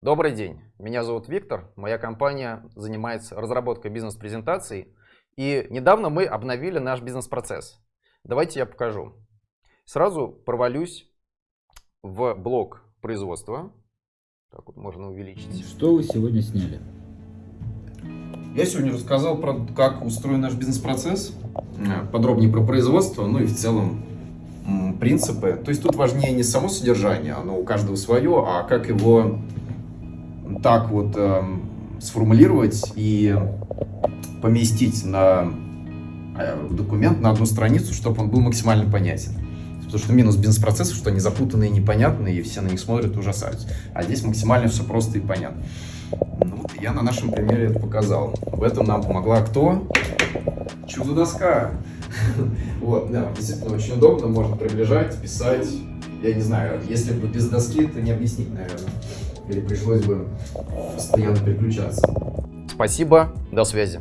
Добрый день, меня зовут Виктор, моя компания занимается разработкой бизнес-презентаций, и недавно мы обновили наш бизнес-процесс. Давайте я покажу. Сразу провалюсь в блок производства. Так вот можно увеличить. Что вы сегодня сняли? Я сегодня рассказал про как устроен наш бизнес-процесс, э, подробнее про производство, ну и в целом принципы. То есть тут важнее не само содержание, оно у каждого свое, а как его так вот эм, сформулировать и поместить на э, документ на одну страницу, чтобы он был максимально понятен. Потому что минус бизнес-процессов, что они запутанные, непонятные, и все на них смотрят и ужасаются. А здесь максимально все просто и понятно. Ну, вот я на нашем примере это показал. В этом нам помогла кто? Чудо-доска. Вот, да, действительно очень удобно, можно приближать, писать. Я не знаю, если бы без доски, это не объяснить, наверное. Или пришлось бы постоянно переключаться. Спасибо, до связи.